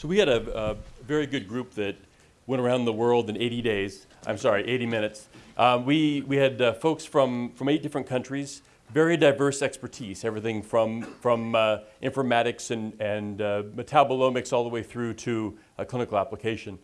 So we had a, a very good group that went around the world in 80 days. I'm sorry, 80 minutes. Um, we, we had uh, folks from, from eight different countries, very diverse expertise, everything from, from uh, informatics and, and uh, metabolomics all the way through to clinical application.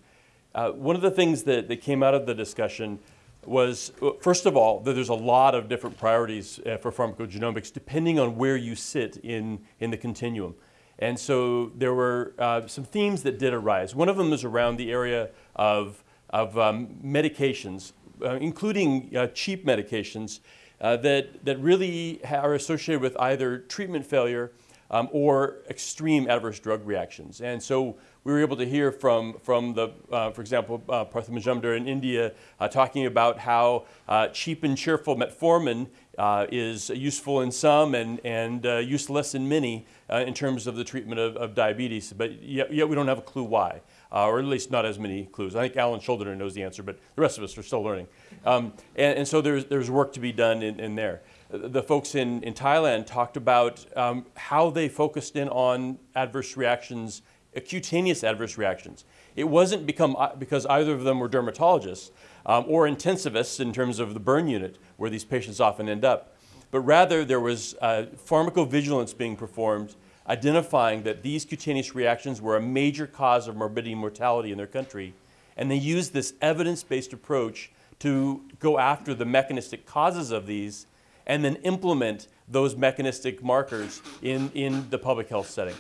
Uh, one of the things that, that came out of the discussion was, uh, first of all, that there's a lot of different priorities uh, for pharmacogenomics depending on where you sit in, in the continuum. And so there were uh, some themes that did arise. One of them was around the area of, of um, medications, uh, including uh, cheap medications uh, that, that really are associated with either treatment failure um, or extreme adverse drug reactions. And so we were able to hear from, from the, uh, for example, uh, Partha Majumder in India uh, talking about how uh, cheap and cheerful metformin uh, is useful in some and, and uh, useless in many uh, in terms of the treatment of, of diabetes, but yet, yet, we don't have a clue why, uh, or at least not as many clues. I think Alan Shuldiner knows the answer, but the rest of us are still learning. Um, and, and, so there's, there's work to be done in, in there. The folks in, in Thailand talked about um, how they focused in on adverse reactions, cutaneous adverse reactions. It wasn't become, uh, because either of them were dermatologists um, or intensivists in terms of the burn unit, where these patients often end up but rather there was uh, pharmacovigilance being performed identifying that these cutaneous reactions were a major cause of morbidity and mortality in their country. And they used this evidence-based approach to go after the mechanistic causes of these and then implement those mechanistic markers in, in the public health setting.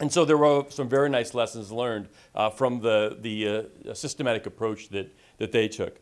And so there were some very nice lessons learned uh, from the, the uh, systematic approach that, that they took.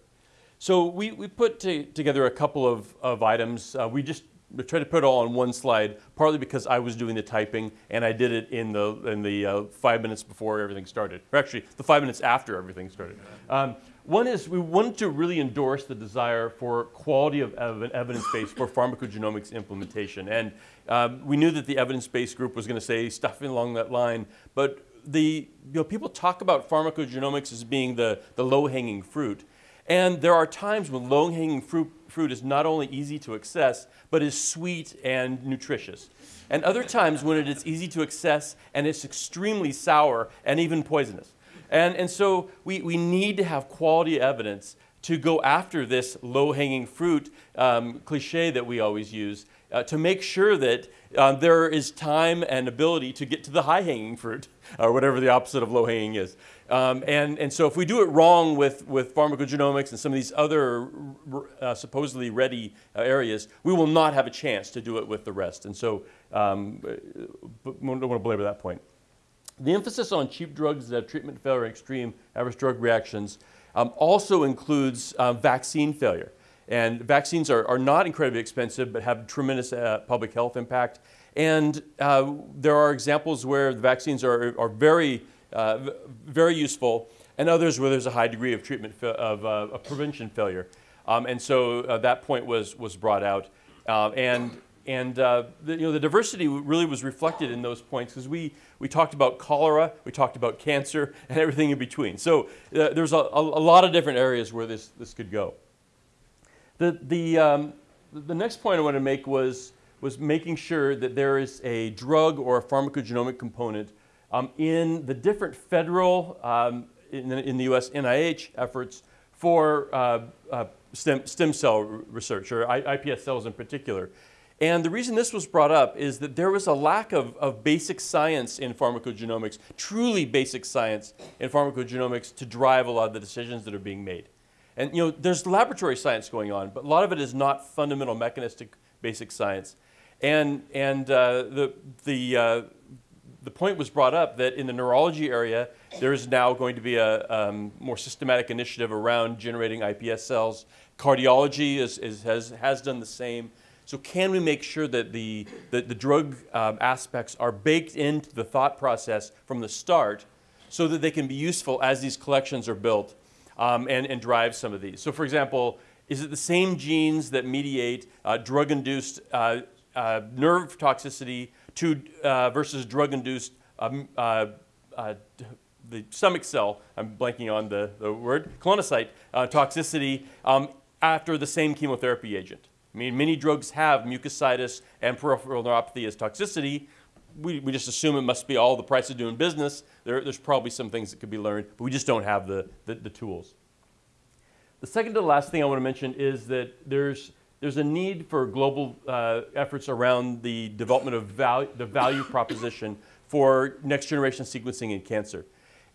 So we, we put to, together a couple of, of items. Uh, we just tried to put it all on one slide, partly because I was doing the typing and I did it in the, in the uh, five minutes before everything started, or actually the five minutes after everything started. Um, one is we wanted to really endorse the desire for quality of ev evidence base for pharmacogenomics implementation. And um, we knew that the evidence-based group was going to say stuff along that line, but the, you know, people talk about pharmacogenomics as being the, the low-hanging fruit. And there are times when low-hanging fruit, fruit is not only easy to access, but is sweet and nutritious. And other times when it is easy to access and it's extremely sour and even poisonous. And, and so we, we need to have quality evidence to go after this low-hanging fruit um, cliche that we always use uh, to make sure that uh, there is time and ability to get to the high-hanging fruit, or whatever the opposite of low-hanging is. Um, and, and so if we do it wrong with, with pharmacogenomics and some of these other uh, supposedly ready uh, areas, we will not have a chance to do it with the rest. And so um, I uh, don't want to belabor that point. The emphasis on cheap drugs that have treatment failure and extreme adverse drug reactions um, also includes uh, vaccine failure. And vaccines are, are not incredibly expensive, but have tremendous uh, public health impact. And uh, there are examples where the vaccines are, are very uh, very useful, and others where there's a high degree of treatment of, uh, prevention failure. Um, and so uh, that point was, was brought out. Uh, and and uh, the, you know, the diversity really was reflected in those points because we, we talked about cholera, we talked about cancer, and everything in between. So uh, there's a, a, lot of different areas where this, this could go. The, the, um, the next point I want to make was, was making sure that there is a drug or a pharmacogenomic component um, in the different federal, um, in, the, in, the, US NIH efforts for uh, uh, stem, stem, cell research, or iPS cells in particular. And the reason this was brought up is that there was a lack of, of basic science in pharmacogenomics, truly basic science in pharmacogenomics to drive a lot of the decisions that are being made. And you know, there's laboratory science going on, but a lot of it is not fundamental mechanistic basic science. And, and uh, the, the, uh, the point was brought up that in the neurology area, there is now going to be a um, more systematic initiative around generating iPS cells. Cardiology is, is, has, has done the same. So can we make sure that the, the, the drug um, aspects are baked into the thought process from the start so that they can be useful as these collections are built um, and, and drive some of these? So for example, is it the same genes that mediate uh, drug-induced uh, uh, nerve toxicity to, uh, versus drug-induced um, uh, uh, the stomach cell, I'm blanking on the, the word, colonocyte toxicity um, after the same chemotherapy agent. I mean, many drugs have mucositis and peripheral neuropathy as toxicity. We, we just assume it must be all the price of doing business. There, there's probably some things that could be learned, but we just don't have the, the, the tools. The second to the last thing I want to mention is that there's, there's a need for global uh, efforts around the development of value, the value proposition for next generation sequencing in cancer.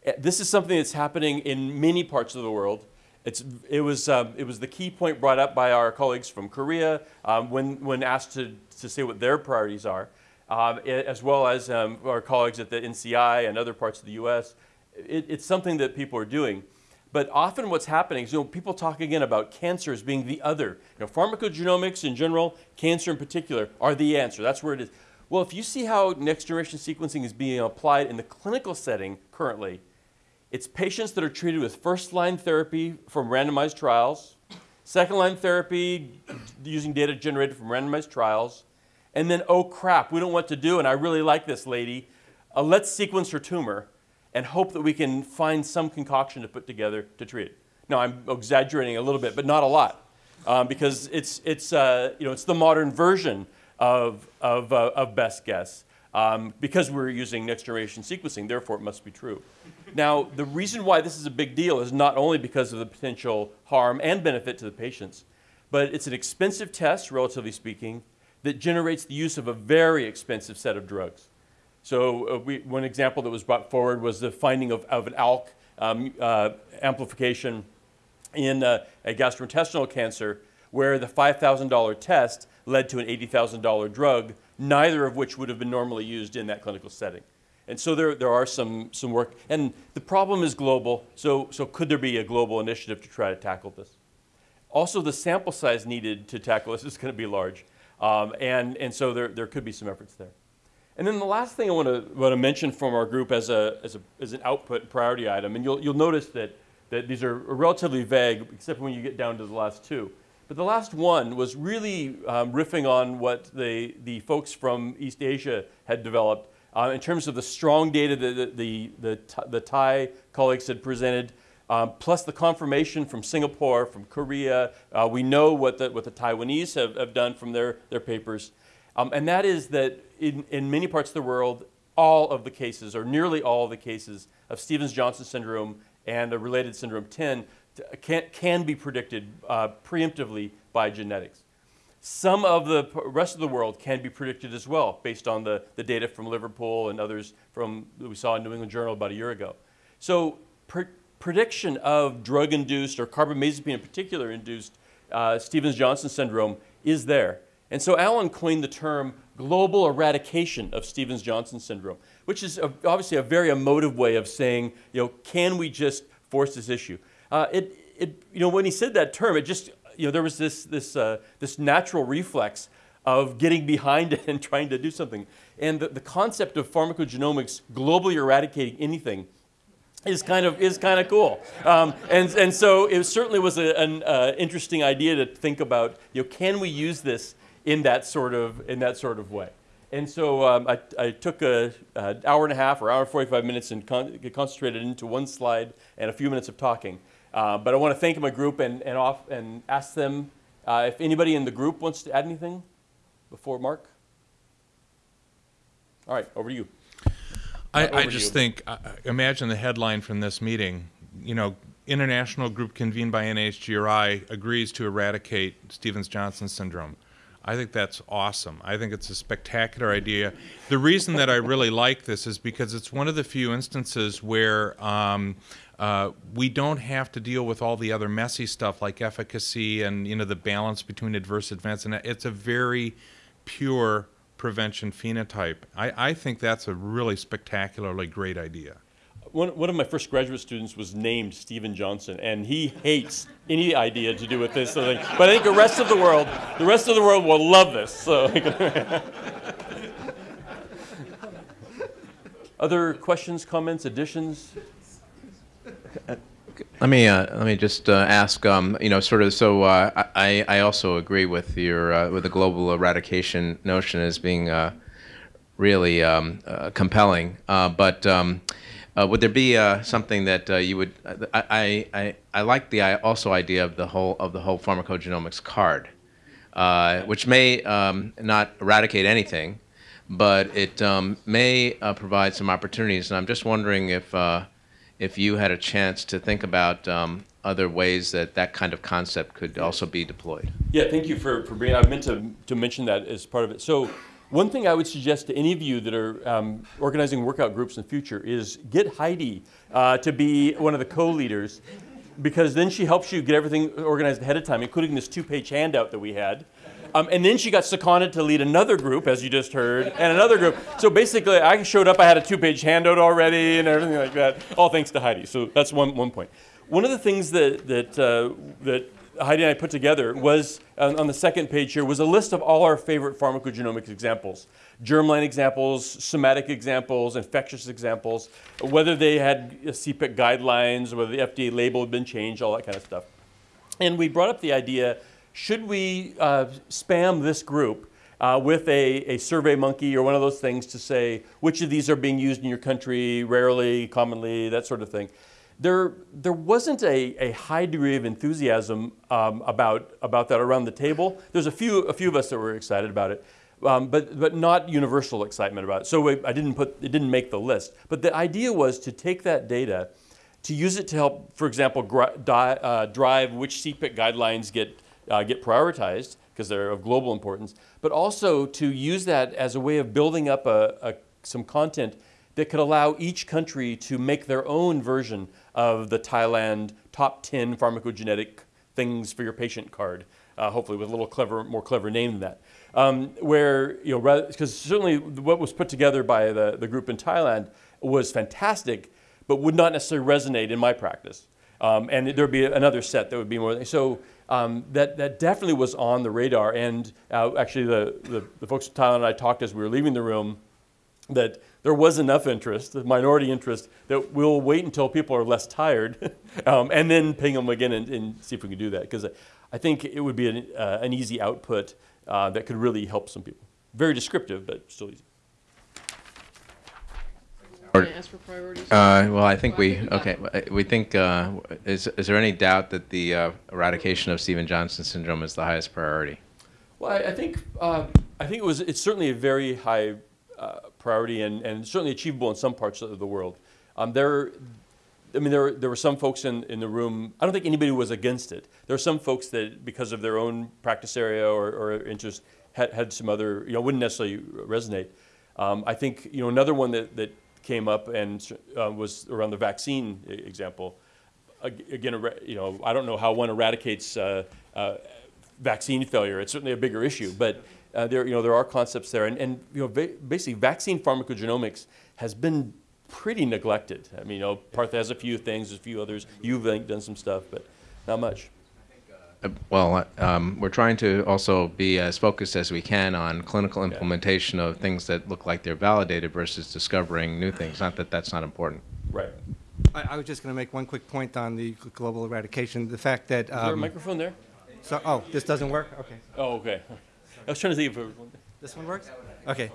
Uh, this is something that's happening in many parts of the world. It's, it, was, um, it was the key point brought up by our colleagues from Korea um, when, when asked to, to say what their priorities are, um, as well as um, our colleagues at the NCI and other parts of the US. It, it's something that people are doing. But often what's happening is you know, people talk again about cancer as being the other. You know, pharmacogenomics in general, cancer in particular, are the answer. That's where it is. Well, if you see how next generation sequencing is being applied in the clinical setting currently, it's patients that are treated with first line therapy from randomized trials, second line therapy using data generated from randomized trials, and then, oh crap, we don't know what to do, and I really like this lady. Uh, let's sequence her tumor and hope that we can find some concoction to put together to treat it. Now, I'm exaggerating a little bit, but not a lot, um, because it's, it's, uh, you know, it's the modern version of, of, uh, of best guess. Um, because we're using next generation sequencing, therefore it must be true. Now, the reason why this is a big deal is not only because of the potential harm and benefit to the patients, but it's an expensive test, relatively speaking, that generates the use of a very expensive set of drugs. So uh, we, one example that was brought forward was the finding of, of an ALK um, uh, amplification in uh, a gastrointestinal cancer where the $5,000 test led to an $80,000 drug, neither of which would have been normally used in that clinical setting. And so there, there are some, some work. And the problem is global, so, so could there be a global initiative to try to tackle this? Also, the sample size needed to tackle this is going to be large. Um, and, and so there, there could be some efforts there. And then the last thing I want to, want to mention from our group as, a, as, a, as an output priority item, and you'll, you'll notice that, that these are relatively vague, except when you get down to the last two. But the last one was really um, riffing on what the, the folks from East Asia had developed uh, in terms of the strong data that the, the, the, the Thai colleagues had presented, um, plus the confirmation from Singapore, from Korea. Uh, we know what the, what the Taiwanese have, have done from their, their papers. Um, and that is that in, in many parts of the world, all of the cases, or nearly all of the cases, of Stevens-Johnson syndrome and a related syndrome TEN can, can be predicted uh, preemptively by genetics. Some of the rest of the world can be predicted as well based on the, the data from Liverpool and others from we saw in New England Journal about a year ago. So pre prediction of drug-induced or carbamazepine in particular induced uh, Stevens-Johnson syndrome is there. And so Alan coined the term global eradication of Stevens-Johnson syndrome, which is a, obviously a very emotive way of saying, you know, can we just force this issue? Uh, it, it, you know, when he said that term, it just you know, there was this, this, uh, this natural reflex of getting behind it and trying to do something. And the, the concept of pharmacogenomics globally eradicating anything is kind of is kind of cool, um, and and so it certainly was a, an uh, interesting idea to think about. You know, can we use this in that sort of in that sort of way? And so um, I, I took an hour and a half or hour and 45 minutes and con concentrated into one slide and a few minutes of talking. Uh, but I want to thank my group and, and, off, and ask them uh, if anybody in the group wants to add anything before Mark. All right, over to you. I, I just you. think, uh, imagine the headline from this meeting. You know, international group convened by NHGRI agrees to eradicate Stevens-Johnson syndrome. I think that's awesome. I think it's a spectacular idea. The reason that I really like this is because it's one of the few instances where um, uh, we don't have to deal with all the other messy stuff like efficacy and you know the balance between adverse events, and it's a very pure prevention phenotype. I, I think that's a really spectacularly great idea. One, one of my first graduate students was named Stephen Johnson, and he hates any idea to do with this. Sort of but I think the rest of the world, the rest of the world will love this. So. Other questions, comments, additions? Let me uh, let me just uh, ask. Um, you know, sort of. So uh, I I also agree with your uh, with the global eradication notion as being uh, really um, uh, compelling. but um, would there be something that you would? I, I I like the I also idea of the whole of the whole pharmacogenomics card, which may um, not eradicate anything, but it um, may provide some opportunities. And I'm just wondering if if you had a chance to think about um, other ways that that kind of concept could also be deployed. Yeah, thank you for, for bringing, I meant to, to mention that as part of it. So one thing I would suggest to any of you that are um, organizing workout groups in the future is get Heidi uh, to be one of the co-leaders because then she helps you get everything organized ahead of time, including this two-page handout that we had. Um, and then she got seconded to lead another group, as you just heard, and another group. So basically, I showed up, I had a two-page handout already and everything like that, all thanks to Heidi. So that's one, one point. One of the things that, that, uh, that Heidi and I put together was, on, on the second page here, was a list of all our favorite pharmacogenomics examples. Germline examples, somatic examples, infectious examples, whether they had CPIC guidelines, whether the FDA label had been changed, all that kind of stuff. And we brought up the idea, should we uh, spam this group uh, with a, a survey monkey or one of those things to say which of these are being used in your country, rarely, commonly, that sort of thing. There, there wasn't a, a high degree of enthusiasm um, about, about that around the table. There's a few, a few of us that were excited about it, um, but, but not universal excitement about it. So I didn't put, it didn't make the list. But the idea was to take that data, to use it to help, for example, uh, drive which CPIC guidelines get, uh, get prioritized, because they're of global importance, but also to use that as a way of building up a, a, some content that could allow each country to make their own version of the Thailand top 10 pharmacogenetic things for your patient card, uh, hopefully with a little clever, more clever name than that. Um, where, you know, because certainly what was put together by the, the group in Thailand was fantastic, but would not necessarily resonate in my practice. Um, and there'd be another set that would be more, so um, that, that definitely was on the radar. And uh, actually the, the, the folks in Thailand and I talked as we were leaving the room that there was enough interest, the minority interest, that we'll wait until people are less tired um, and then ping them again and, and, see if we can do that. Because I think it would be an, uh, an easy output uh, that could really help some people. Very descriptive, but still easy. Can I ask for priorities? Uh, well, I think we okay. We think uh, is is there any doubt that the uh, eradication of Stephen Johnson syndrome is the highest priority? Well, I, I think uh, I think it was. It's certainly a very high uh, priority and, and certainly achievable in some parts of the world. Um, there, I mean, there, there were some folks in, in the room, I don't think anybody was against it. There are some folks that, because of their own practice area or, or interest, had, had some other, you know, wouldn't necessarily resonate. Um, I think, you know, another one that, that came up and uh, was around the vaccine example. Again, you know, I don't know how one eradicates uh, uh, vaccine failure. It's certainly a bigger issue, but uh, there, you know, there are concepts there. And, and you know, basically, vaccine pharmacogenomics has been pretty neglected. I mean, you know, Partha has a few things, a few others. You've done some stuff, but not much. Uh, well, um, we're trying to also be as focused as we can on clinical implementation of things that look like they're validated versus discovering new things. Not that that's not important. Right. I, I was just going to make one quick point on the global eradication. The fact that. Um, Is there a um, microphone there? So, oh, this doesn't work? Okay. Oh, okay. I was trying to see if it This one works? Okay.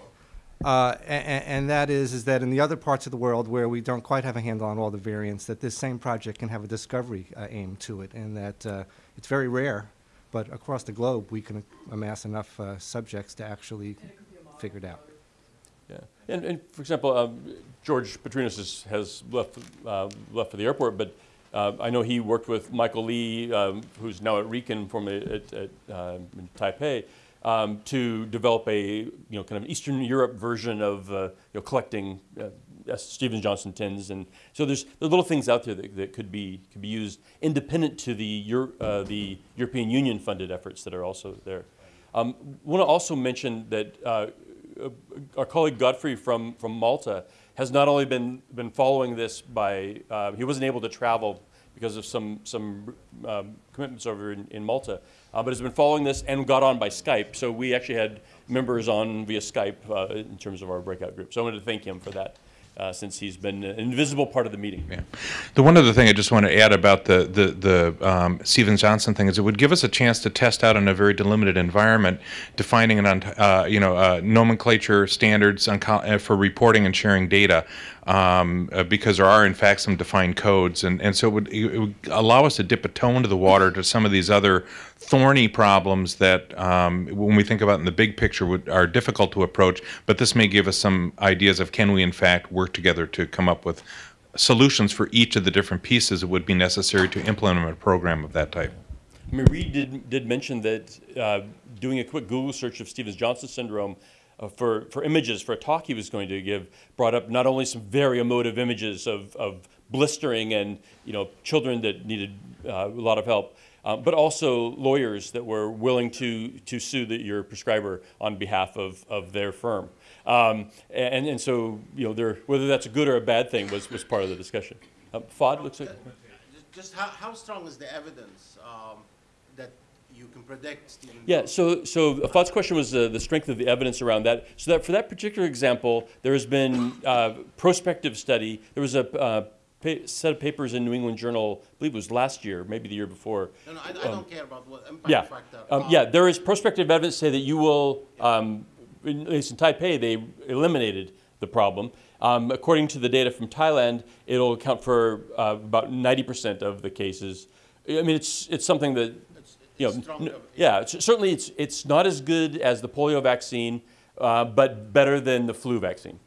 Uh, and, and, that is, is that in the other parts of the world where we don't quite have a handle on all the variants, that this same project can have a discovery uh, aim to it, and that uh, it's very rare, but across the globe we can amass enough uh, subjects to actually figure it out. Yeah, and, and for example, um, George Patrinos has, has left uh, left for the airport, but uh, I know he worked with Michael Lee, um, who's now at RIKEN at, at in Taipei um, to develop a you know kind of Eastern Europe version of uh, you know collecting uh, Stephen Johnson tins, and so there's, little things out there that, that could be could be used independent to the Euro, uh, the European Union funded efforts that are also there. Um, want to also mention that uh, our colleague Godfrey from from Malta has not only been been following this by uh, he wasn't able to travel because of some some um, commitments over in, in Malta uh, but has been following this and got on by Skype. So we actually had members on via Skype uh, in terms of our breakout group. So I wanted to thank him for that. Uh, since he's been an invisible part of the meeting. Yeah. The one other thing I just want to add about the the, the um, Stephen Johnson thing is it would give us a chance to test out in a very delimited environment, defining an uh, you know uh, nomenclature standards on, uh, for reporting and sharing data um, uh, because there are in fact some defined codes, and, and so it would, it would, allow us to dip a toe into the water to some of these other thorny problems that, um, when we think about in the big picture, would, are difficult to approach. But this may give us some ideas of can we in fact work together to come up with solutions for each of the different pieces that would be necessary to implement a program of that type. I mean, Reed did, did mention that uh, doing a quick Google search of Stevens-Johnson syndrome uh, for, for images for a talk he was going to give brought up not only some very emotive images of, of blistering and you know children that needed uh, a lot of help, uh, but also lawyers that were willing to to sue the, your prescriber on behalf of, of their firm. Um, and, and so you know whether that's a good or a bad thing was, was part of the discussion. Uh, Fod looks like. Just- how, how strong is the evidence um, you can predict Stephen? Yeah, so, so Fuad's question was uh, the strength of the evidence around that. So that for that particular example, there has been uh, prospective study. There was a uh, pa- set of papers in New England Journal, I believe it was last year, maybe the year before. No, no, I, I don't care about what impact Yeah, factor. um, yeah, there is prospective evidence say that you will, um, in, at least in Taipei, they eliminated the problem. Um, according to the data from Thailand, it'll account for uh, about 90% of the cases. I mean, it's, it's something that, you know, strong n- evidence. yeah, it's, certainly it's, it's not as good as the polio vaccine, uh, but better than the flu vaccine.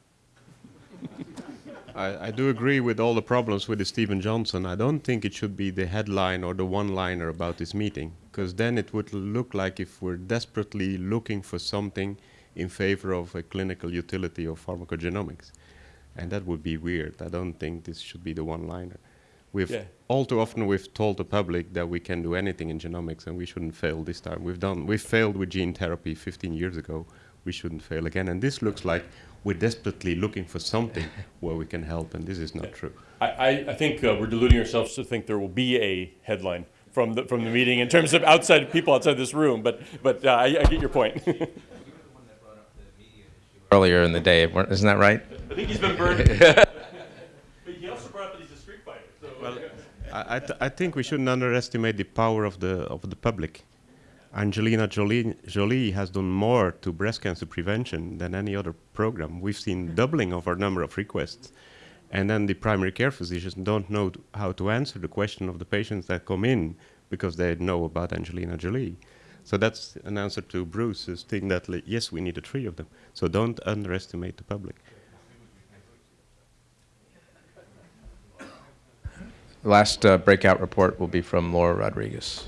I, I do agree with all the problems with the Stephen Johnson. I don't think it should be the headline or the one-liner about this meeting, because then it would look like if we're desperately looking for something in favor of a clinical utility of pharmacogenomics, and that would be weird. I don't think this should be the one-liner. We've Yeah. all too often we've told the public that we can do anything in genomics, and we shouldn't fail this time. We've done we've failed with gene therapy 15 years ago. We shouldn't fail again. And this looks like we're desperately looking for something where we can help, and this is not true. I, I, I think uh, we're deluding ourselves to think there will be a headline from the, from the meeting in terms of outside people outside this room, but, but uh, I, I get your point. Earlier in the day, isn't that right? I think he's been burned. but he also brought up that he's a street fighter. So I, I, th- I think we shouldn't underestimate the power of the of the public. Angelina Jolie, Jolie has done more to breast cancer prevention than any other program. We've seen mm-hmm. doubling of our number of requests, and then the primary care physicians don't know how to answer the question of the patients that come in because they know about Angelina Jolie. So that's an answer to Bruce's thing that yes, we need the three of them. So don't underestimate the public. The last uh, breakout report will be from Laura Rodriguez.